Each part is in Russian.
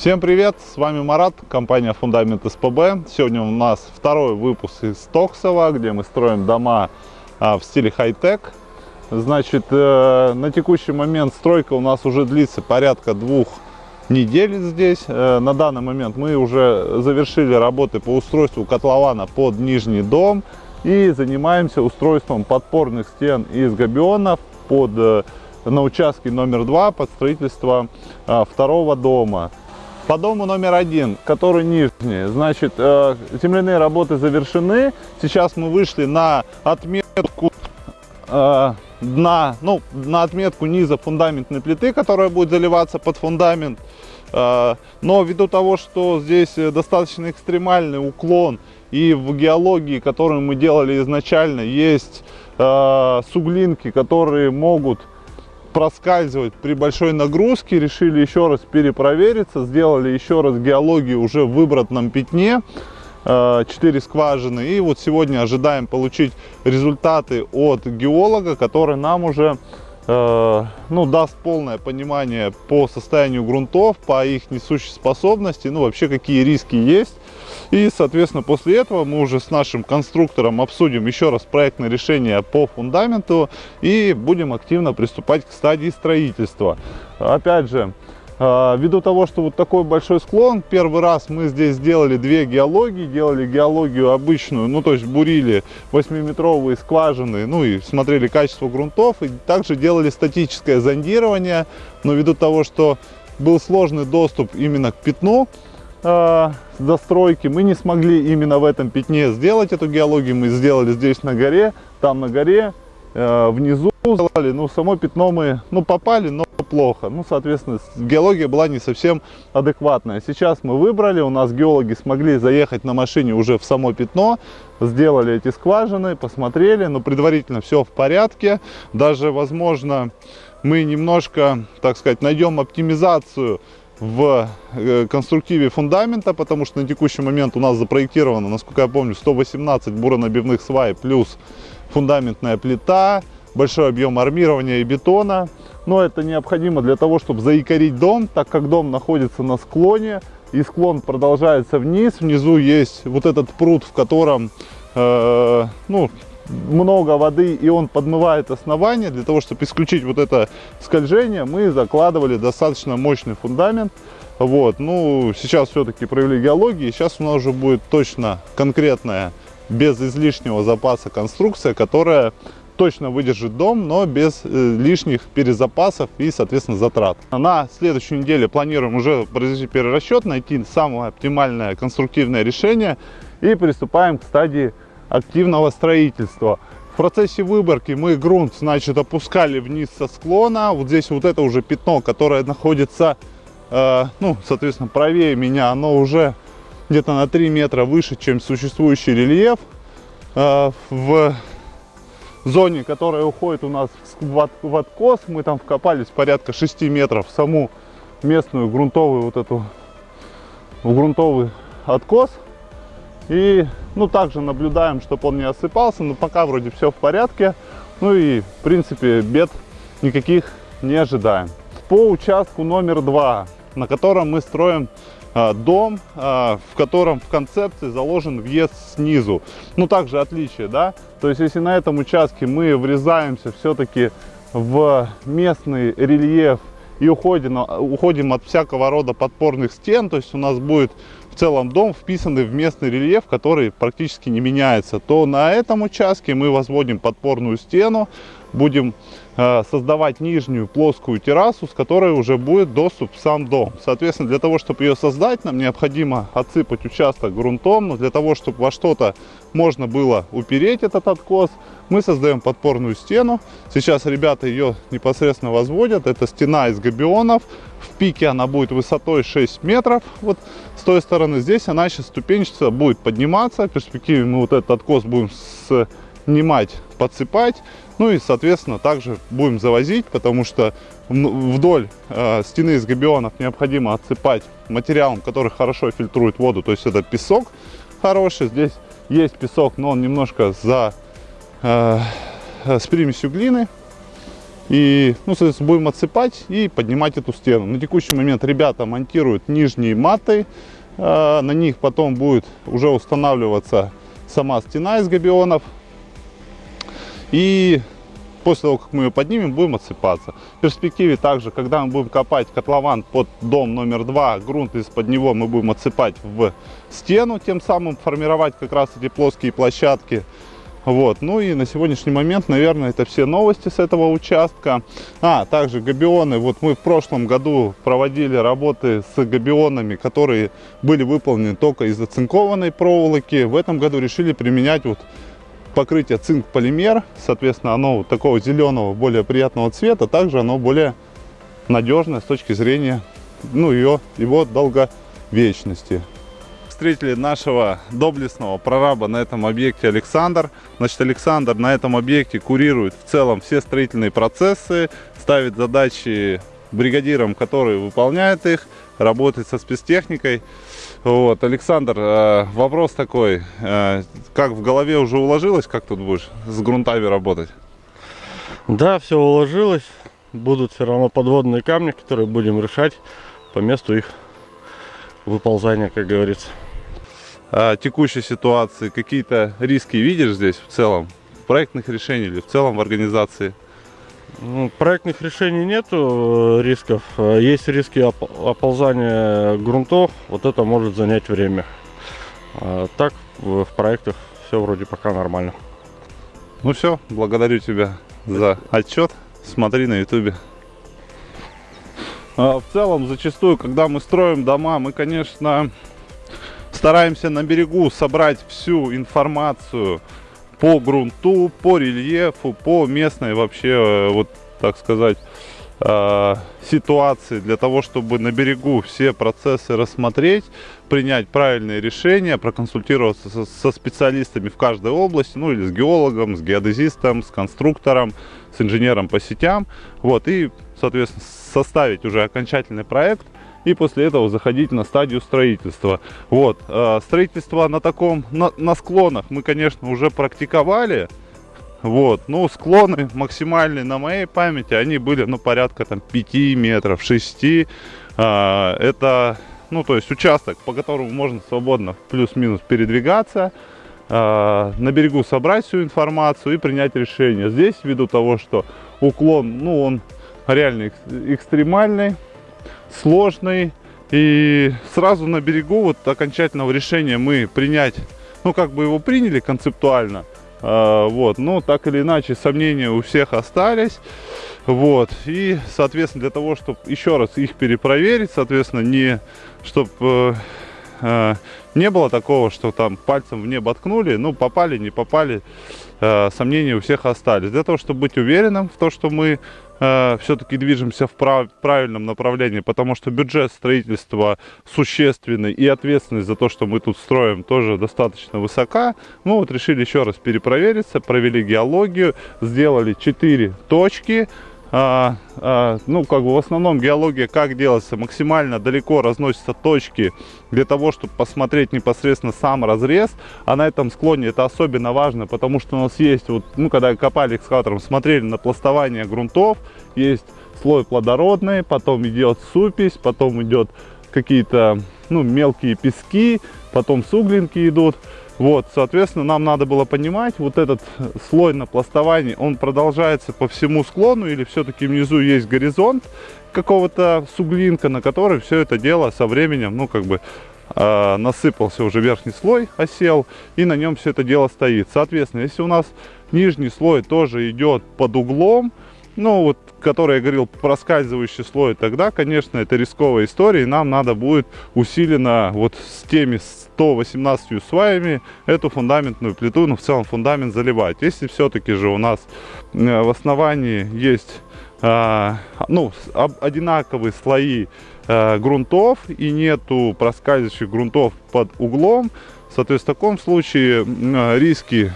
Всем привет, с вами Марат, компания Фундамент СПБ. Сегодня у нас второй выпуск из Токсова, где мы строим дома а, в стиле хай-тек. Значит, э, на текущий момент стройка у нас уже длится порядка двух недель здесь. Э, на данный момент мы уже завершили работы по устройству котлована под нижний дом и занимаемся устройством подпорных стен из габионов под, э, на участке номер два под строительство а, второго дома. По дому номер один, который нижний, значит, э, земляные работы завершены. Сейчас мы вышли на отметку э, дна, ну, на отметку низа фундаментной плиты, которая будет заливаться под фундамент. Э, но ввиду того, что здесь достаточно экстремальный уклон, и в геологии, которую мы делали изначально, есть суглинки, которые могут проскальзывать при большой нагрузке. Решили еще раз перепровериться. Сделали еще раз геологию уже в выбранном пятне. 4 э, скважины. И вот сегодня ожидаем получить результаты от геолога, который нам уже э, ну, даст полное понимание по состоянию грунтов, по их несущей способности, ну вообще какие риски есть. И, соответственно, после этого мы уже с нашим конструктором обсудим еще раз проектное решение по фундаменту и будем активно приступать к стадии строительства. Опять же, а, ввиду того, что вот такой большой склон, первый раз мы здесь сделали две геологии, делали геологию обычную, ну то есть бурили 8-метровые скважины, ну и смотрели качество грунтов, и также делали статическое зондирование, но ввиду того, что был сложный доступ именно к пятну, э, застройки. Мы не смогли именно в этом пятне сделать эту геологию. Мы сделали здесь на горе, там на горе, э, внизу сделали. Ну, само пятно мы ну, попали, но плохо. Ну, соответственно, геология была не совсем адекватная. Сейчас мы выбрали, у нас геологи смогли заехать на машине уже в само пятно, сделали эти скважины, посмотрели, но предварительно все в порядке. Даже, возможно, мы немножко, так сказать, найдем оптимизацию в э, конструктиве фундамента, потому что на текущий момент у нас запроектировано, насколько я помню, 118 буронабивных свай плюс фундаментная плита, большой объем армирования и бетона. Но это необходимо для того, чтобы заикорить дом, так как дом находится на склоне, и склон продолжается вниз. Внизу есть вот этот пруд, в котором э, ну, много воды и он подмывает основание. Для того, чтобы исключить вот это скольжение, мы закладывали достаточно мощный фундамент. Вот, ну, сейчас все-таки провели геологии, сейчас у нас уже будет точно конкретная, без излишнего запаса конструкция, которая точно выдержит дом, но без э, лишних перезапасов и, соответственно, затрат. На следующей неделе планируем уже произвести перерасчет, найти самое оптимальное конструктивное решение и приступаем к стадии активного строительства. В процессе выборки мы грунт, значит, опускали вниз со склона. Вот здесь вот это уже пятно, которое находится, э, ну, соответственно, правее меня, оно уже где-то на 3 метра выше, чем существующий рельеф. Э, в зоне, которая уходит у нас в, от, в откос, мы там вкопались порядка 6 метров в саму местную грунтовую вот эту, в грунтовый откос. И, ну, также наблюдаем, чтобы он не осыпался, но пока вроде все в порядке. Ну и, в принципе, бед никаких не ожидаем. По участку номер два, на котором мы строим а, дом, а, в котором в концепции заложен въезд снизу. Ну, также отличие, да? То есть, если на этом участке мы врезаемся все-таки в местный рельеф и уходим, уходим от всякого рода подпорных стен, то есть у нас будет в целом дом вписанный в местный рельеф, который практически не меняется, то на этом участке мы возводим подпорную стену, будем создавать нижнюю плоскую террасу, с которой уже будет доступ в сам дом. Соответственно, для того, чтобы ее создать, нам необходимо отсыпать участок грунтом, но для того, чтобы во что-то можно было упереть этот откос, мы создаем подпорную стену. Сейчас ребята ее непосредственно возводят. Это стена из габионов. В пике она будет высотой 6 метров. Вот с той стороны здесь она сейчас ступенчато будет подниматься. В перспективе мы вот этот откос будем снимать, подсыпать. Ну и, соответственно, также будем завозить, потому что вдоль э, стены из габионов необходимо отсыпать материалом, который хорошо фильтрует воду. То есть это песок хороший. Здесь есть песок, но он немножко за, э, с примесью глины. И, ну, соответственно, будем отсыпать и поднимать эту стену. На текущий момент ребята монтируют нижние маты. Э, на них потом будет уже устанавливаться сама стена из габионов. И после того, как мы ее поднимем, будем отсыпаться. В перспективе также, когда мы будем копать котлован под дом номер два, грунт из-под него мы будем отсыпать в стену, тем самым формировать как раз эти плоские площадки. Вот, ну и на сегодняшний момент, наверное, это все новости с этого участка. А, также габионы, вот мы в прошлом году проводили работы с габионами, которые были выполнены только из оцинкованной проволоки. В этом году решили применять вот покрытие цинк-полимер, соответственно, оно такого зеленого, более приятного цвета, также оно более надежное с точки зрения ну, ее, его долговечности. Встретили нашего доблестного прораба на этом объекте Александр. Значит, Александр на этом объекте курирует в целом все строительные процессы, ставит задачи бригадирам, которые выполняют их, работает со спецтехникой. Вот, Александр, э, вопрос такой, э, как в голове уже уложилось, как тут будешь с грунтами работать? Да, все уложилось. Будут все равно подводные камни, которые будем решать по месту их выползания, как говорится. А текущей ситуации какие-то риски видишь здесь в целом? Проектных решений или в целом в организации? Ну, проектных решений нету э, рисков. Э, есть риски оползания грунтов. Вот это может занять время. А так в проектах все вроде пока нормально. Ну все, благодарю тебя за отчет. Смотри на ютубе. А, в целом, зачастую, когда мы строим дома, мы, конечно, стараемся на берегу собрать всю информацию по грунту, по рельефу, по местной вообще, э, вот так сказать, э, ситуации для того, чтобы на берегу все процессы рассмотреть, принять правильные решения, проконсультироваться со, специалистами в каждой области, ну или с геологом, с геодезистом, с конструктором, с инженером по сетям, вот, и, соответственно, составить уже окончательный проект – и после этого заходить на стадию строительства. Вот, э, строительство на таком, на, на склонах мы, конечно, уже практиковали, вот, ну, склоны максимальные на моей памяти, они были, ну, порядка там 5 метров, 6, э, это, ну, то есть участок, по которому можно свободно плюс-минус передвигаться, э, на берегу собрать всю информацию и принять решение. Здесь, ввиду того, что уклон, ну, он реально экстремальный, сложный. И сразу на берегу вот окончательного решения мы принять, ну как бы его приняли концептуально, э, вот, но так или иначе сомнения у всех остались, вот, и, соответственно, для того, чтобы еще раз их перепроверить, соответственно, не, чтобы э, э, не было такого, что там пальцем в небо ткнули, ну попали, не попали, э, сомнения у всех остались. Для того, чтобы быть уверенным в том, что мы э, все-таки движемся в прав правильном направлении, потому что бюджет строительства существенный и ответственность за то, что мы тут строим, тоже достаточно высока. Мы вот решили еще раз перепровериться, провели геологию, сделали 4 точки, а, а, ну, как бы в основном геология как делается? Максимально далеко разносятся точки для того, чтобы посмотреть непосредственно сам разрез. А на этом склоне это особенно важно, потому что у нас есть, вот, ну, когда копали экскаватором, смотрели на пластование грунтов, есть слой плодородный, потом идет супись, потом идет какие-то, ну, мелкие пески, потом суглинки идут. Вот, соответственно, нам надо было понимать, вот этот слой напластования, он продолжается по всему склону или все-таки внизу есть горизонт какого-то суглинка, на который все это дело со временем, ну, как бы э, насыпался уже верхний слой, осел, и на нем все это дело стоит. Соответственно, если у нас нижний слой тоже идет под углом, ну, вот, который я говорил, проскальзывающий слой, тогда, конечно, это рисковая история, и нам надо будет усиленно вот с теми 118 сваями эту фундаментную плиту, ну, в целом фундамент заливать. Если все-таки же у нас э, в основании есть э, ну, одинаковые слои э, грунтов и нету проскальзывающих грунтов под углом, соответственно, в таком случае риски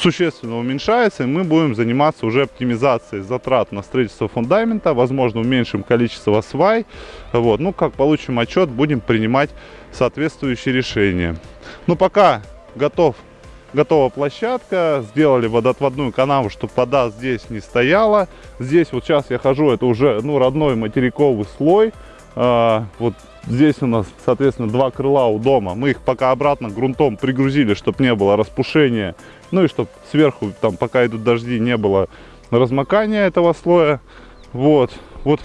существенно уменьшается, и мы будем заниматься уже оптимизацией затрат на строительство фундамента, возможно, уменьшим количество свай. Вот. Ну, как получим отчет, будем принимать соответствующие решения. Ну, пока готов готова площадка, сделали водоотводную канаву, чтобы вода здесь не стояла. Здесь вот сейчас я хожу, это уже ну, родной материковый слой. А, вот здесь у нас, соответственно, два крыла у дома. Мы их пока обратно грунтом пригрузили, чтобы не было распушения. Ну и чтобы сверху, там, пока идут дожди, не было размокания этого слоя. Вот, вот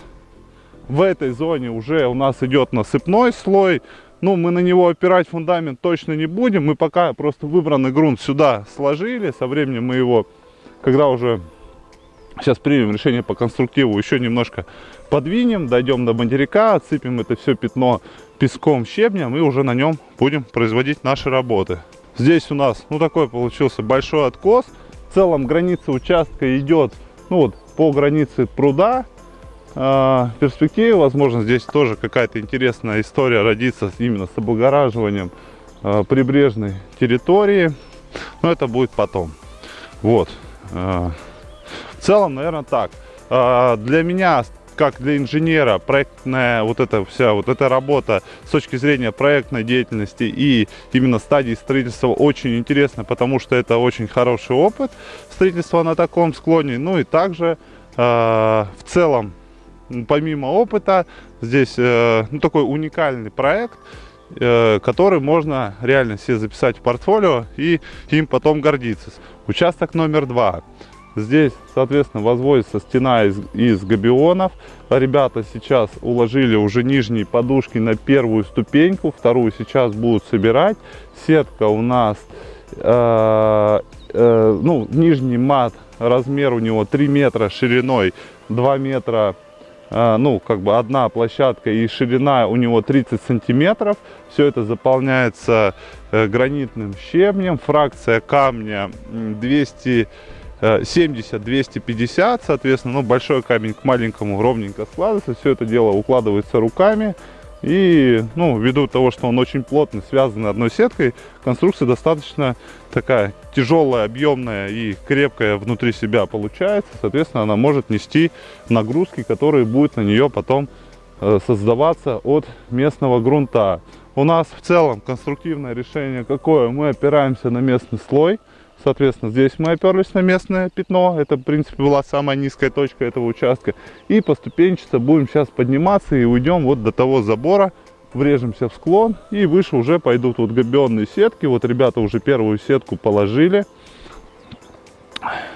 в этой зоне уже у нас идет насыпной слой. Ну, мы на него опирать фундамент точно не будем. Мы пока просто выбранный грунт сюда сложили. Со временем мы его, когда уже сейчас примем решение по конструктиву, еще немножко подвинем, дойдем до материка, отсыпем это все пятно песком, щебнем и уже на нем будем производить наши работы. Здесь у нас, ну, такой получился большой откос. В целом граница участка идет, ну, вот по границе пруда в перспективе, возможно, здесь тоже какая-то интересная история родится именно с облагораживанием а, прибрежной территории. Но это будет потом. Вот. А, в целом, наверное, так. А, для меня, как для инженера, проектная вот эта вся вот эта работа с точки зрения проектной деятельности и именно стадии строительства очень интересна, потому что это очень хороший опыт строительства на таком склоне. Ну и также в целом помимо опыта, здесь э, ну, такой уникальный проект, э, который можно реально себе записать в портфолио и им потом гордиться. Участок номер два. Здесь, соответственно, возводится стена из, из габионов. Ребята сейчас уложили уже нижние подушки на первую ступеньку, вторую сейчас будут собирать. Сетка у нас, э, э, ну, нижний мат, размер у него 3 метра шириной, 2 метра а, ну, как бы одна площадка и ширина у него 30 сантиметров. Все это заполняется э, гранитным щебнем. Фракция камня 200 70-250, соответственно, ну, большой камень к маленькому ровненько складывается. Все это дело укладывается руками. И, ну, ввиду того, что он очень плотно связан одной сеткой, конструкция достаточно такая тяжелая, объемная и крепкая внутри себя получается. Соответственно, она может нести нагрузки, которые будут на нее потом э, создаваться от местного грунта. У нас в целом конструктивное решение какое? Мы опираемся на местный слой. Соответственно, здесь мы оперлись на местное пятно. Это, в принципе, была самая низкая точка этого участка. И поступенчато будем сейчас подниматься и уйдем вот до того забора. Врежемся в склон и выше уже пойдут вот габионные сетки. Вот ребята уже первую сетку положили.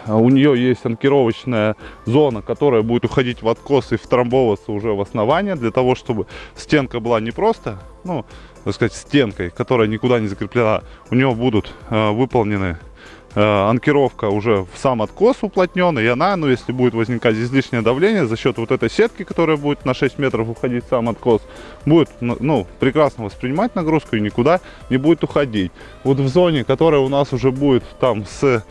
У нее есть анкировочная зона, которая будет уходить в откос и втрамбовываться уже в основание, для того, чтобы стенка была не просто, ну, так сказать, стенкой, которая никуда не закреплена. У нее будут э, выполнены анкировка уже в сам откос уплотненный, и она, ну, если будет возникать излишнее давление за счет вот этой сетки, которая будет на 6 метров уходить в сам откос, будет, ну, ну, прекрасно воспринимать нагрузку и никуда не будет уходить. Вот в зоне, которая у нас уже будет там с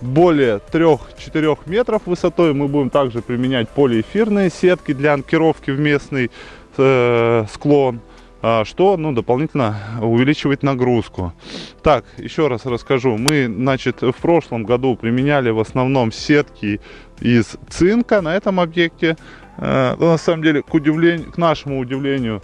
более 3-4 метров высотой, мы будем также применять полиэфирные сетки для анкировки в местный э, склон. А, что ну, дополнительно увеличивает нагрузку. Так, еще раз расскажу. Мы, значит, в прошлом году применяли в основном сетки из цинка на этом объекте. Э, на самом деле, к, удивлению, к нашему удивлению,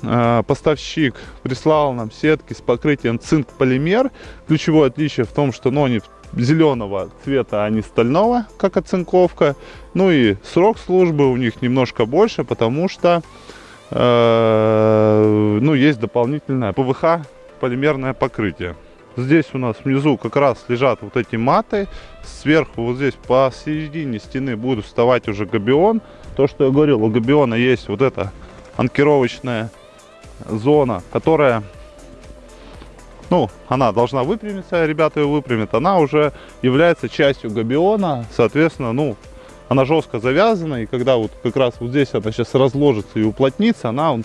э, поставщик прислал нам сетки с покрытием цинк-полимер. Ключевое отличие в том, что ну, они зеленого цвета, а не стального, как оцинковка. Ну и срок службы у них немножко больше, потому что ну, есть дополнительное ПВХ полимерное покрытие. Здесь у нас внизу как раз лежат вот эти маты. Сверху вот здесь посередине стены будет вставать уже габион. То, что я говорил, у габиона есть вот эта анкировочная зона, которая, ну, она должна выпрямиться, ребята ее выпрямят. Она уже является частью габиона, соответственно, ну, она жестко завязана, и когда вот как раз вот здесь она сейчас разложится и уплотнится, она он,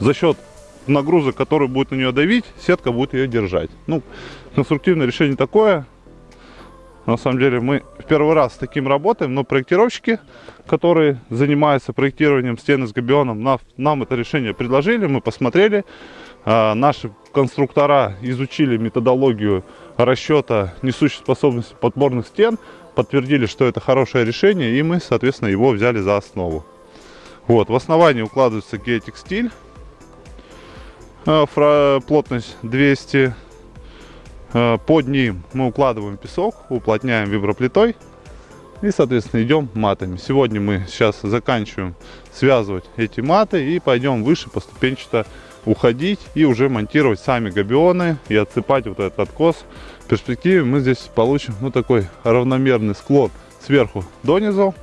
за счет нагрузок, который будет на нее давить, сетка будет ее держать. Ну, конструктивное решение такое. На самом деле мы в первый раз с таким работаем, но проектировщики, которые занимаются проектированием стены с габионом, нам, нам это решение предложили, мы посмотрели. А, наши конструктора изучили методологию расчета несущей способности подборных стен, подтвердили, что это хорошее решение, и мы, соответственно, его взяли за основу. Вот, в основании укладывается геотекстиль, а, плотность 200 Э, Под ним мы укладываем песок, уплотняем виброплитой и, соответственно, идем матами. Сегодня мы сейчас заканчиваем связывать эти маты и пойдем выше поступенчато уходить и уже монтировать сами габионы и отсыпать вот этот откос. В перспективе мы здесь получим ну такой равномерный склон сверху донизу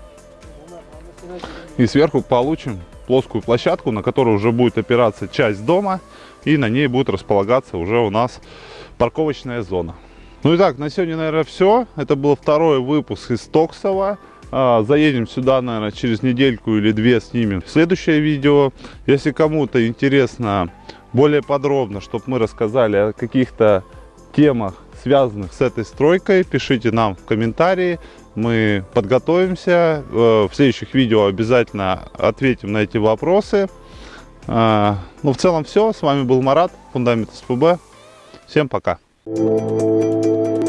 и сверху получим плоскую площадку, на которой уже будет опираться часть дома и на ней будет располагаться уже у нас парковочная зона. Ну и так, на сегодня, наверное, все. Это был второй выпуск из Токсова. А, Заедем сюда, наверное, через недельку или две снимем следующее видео. Если кому-то интересно более подробно, чтобы мы рассказали о каких-то темах, связанных с этой стройкой, пишите нам в комментарии. Мы подготовимся. Э, В следующих видео обязательно ответим на эти вопросы. А, Ну, в целом все. С вами был Марат, Фундамент СПБ. Всем пока. Thank